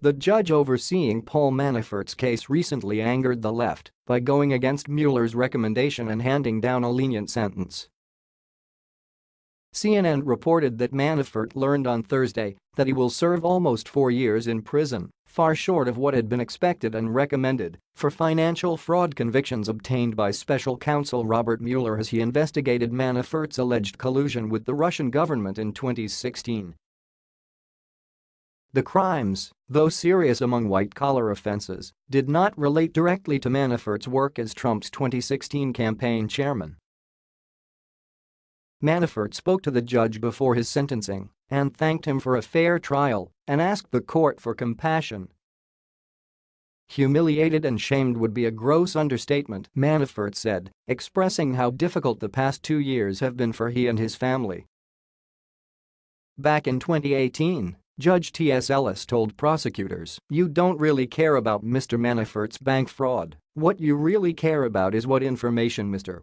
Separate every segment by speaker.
Speaker 1: The judge overseeing Paul Manafort's case recently angered the left by going against Mueller's recommendation and handing down a lenient sentence. CNN reported that Manafort learned on Thursday that he will serve almost four years in prison, far short of what had been expected and recommended, for financial fraud convictions obtained by special counsel Robert Mueller as he investigated Manafort's alleged collusion with the Russian government in 2016. The crimes, though serious among white-collar offenses, did not relate directly to Manafort's work as Trump's 2016 campaign chairman. Manafort spoke to the judge before his sentencing and thanked him for a fair trial and asked the court for compassion. Humiliated and shamed would be a gross understatement, Manafort said, expressing how difficult the past two years have been for he and his family. Back in 2018, Judge T.S. Ellis told prosecutors, you don't really care about Mr. Manafort's bank fraud, what you really care about is what information Mr.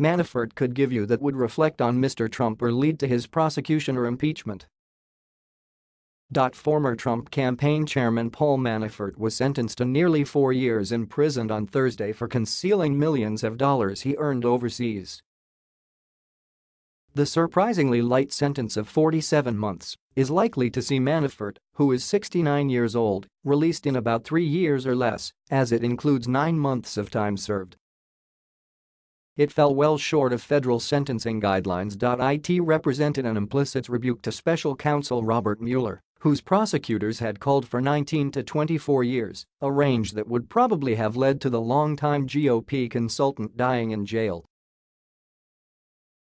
Speaker 1: Manafort could give you that would reflect on Mr. Trump or lead to his prosecution or impeachment. Former Trump campaign chairman Paul Manafort was sentenced to nearly four years in prison on Thursday for concealing millions of dollars he earned overseas. The surprisingly light sentence of 47 months is likely to see Manafort, who is 69 years old, released in about three years or less, as it includes nine months of time served. It fell well short of federal sentencing guidelines. It represented an implicit rebuke to special counsel Robert Mueller, whose prosecutors had called for 19 to 24 years, a range that would probably have led to the longtime GOP consultant dying in jail.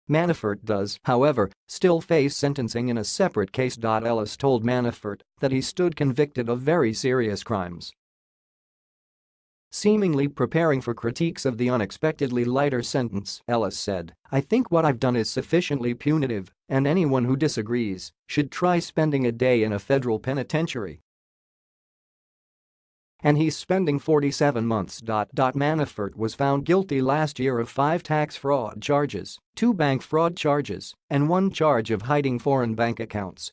Speaker 1: Manafort does, however, still face sentencing in a separate case. Ellis told Manafort that he stood convicted of very serious crimes Seemingly preparing for critiques of the unexpectedly lighter sentence, Ellis said, I think what I've done is sufficiently punitive, and anyone who disagrees should try spending a day in a federal penitentiary. And he's spending 47 months. Manafort was found guilty last year of five tax fraud charges, two bank fraud charges, and one charge of hiding foreign bank accounts.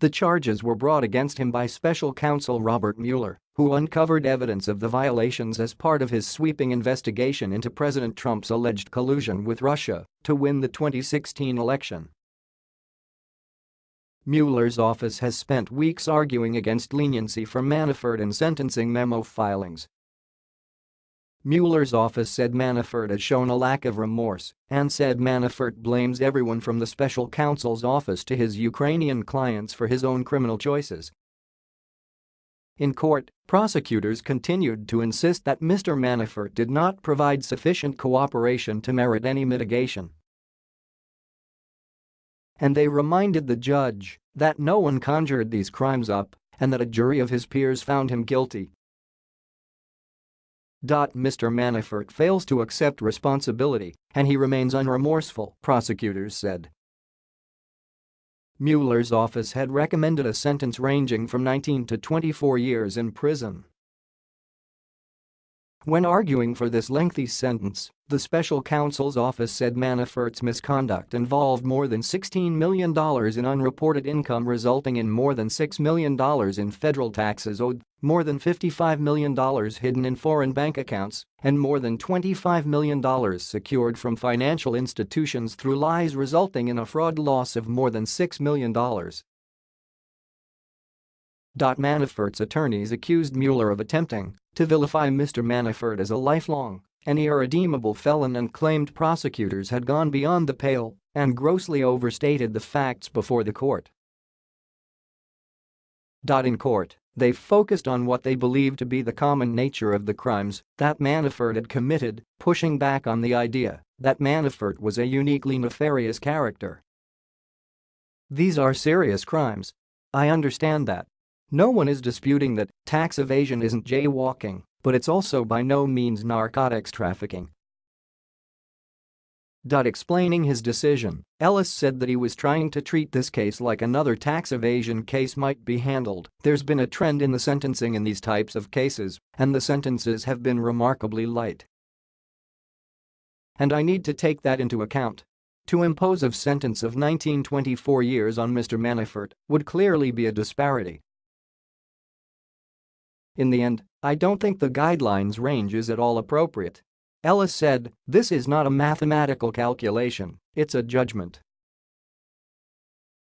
Speaker 1: The charges were brought against him by special counsel Robert Mueller, who uncovered evidence of the violations as part of his sweeping investigation into President Trump's alleged collusion with Russia to win the 2016 election. Mueller's office has spent weeks arguing against leniency for Manafort in sentencing memo filings Mueller's office said Manafort has shown a lack of remorse and said Manafort blames everyone from the special counsel's office to his Ukrainian clients for his own criminal choices. In court, prosecutors continued to insist that Mr. Manafort did not provide sufficient cooperation to merit any mitigation. And they reminded the judge that no one conjured these crimes up and that a jury of his peers found him guilty Mr. Manafort fails to accept responsibility and he remains unremorseful, prosecutors said. Mueller's office had recommended a sentence ranging from 19 to 24 years in prison. When arguing for this lengthy sentence, the special counsel's office said Manafort's misconduct involved more than $16 million in unreported income resulting in more than $6 million in federal taxes owed, more than $55 million hidden in foreign bank accounts, and more than $25 million secured from financial institutions through lies resulting in a fraud loss of more than $6 million. Manafort's attorneys accused Mueller of attempting to vilify Mr. Manafort as a lifelong and irredeemable felon and claimed prosecutors had gone beyond the pale and grossly overstated the facts before the court. In court, they focused on what they believed to be the common nature of the crimes that Manafort had committed, pushing back on the idea that Manafort was a uniquely nefarious character. These are serious crimes. I understand that. No one is disputing that tax evasion isn't jaywalking but it's also by no means narcotics trafficking. Explaining his decision, Ellis said that he was trying to treat this case like another tax evasion case might be handled. There's been a trend in the sentencing in these types of cases, and the sentences have been remarkably light. And I need to take that into account. to impose a sentence of 19-24 years on Mr. Manafort would clearly be a disparity. In the end, I don't think the guidelines range is at all appropriate. Ellis said, this is not a mathematical calculation, it's a judgment.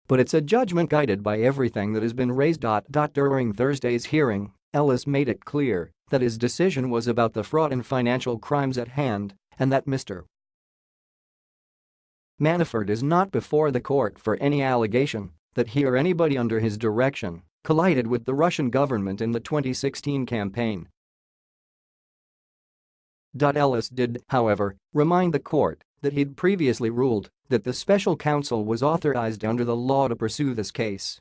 Speaker 1: But it's a judgment guided by everything that has been raised. During Thursday's hearing, Ellis made it clear that his decision was about the fraud and financial crimes at hand and that Mr. Manafort is not before the court for any allegation that he or anybody under his direction collided with the Russian government in the 2016 campaign. Ellis did, however, remind the court that he'd previously ruled that the special counsel was authorized under the law to pursue this case.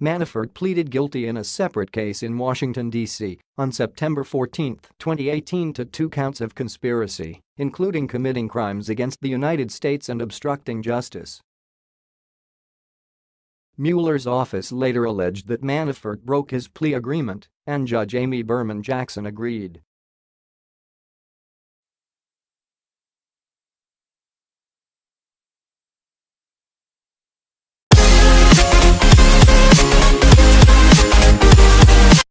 Speaker 1: Manafort pleaded guilty in a separate case in Washington, D.C. on September 14, 2018 to two counts of conspiracy, including committing crimes against the United States and obstructing justice. Mueller's office later alleged that Manafort broke his plea agreement and Judge Amy Berman Jackson agreed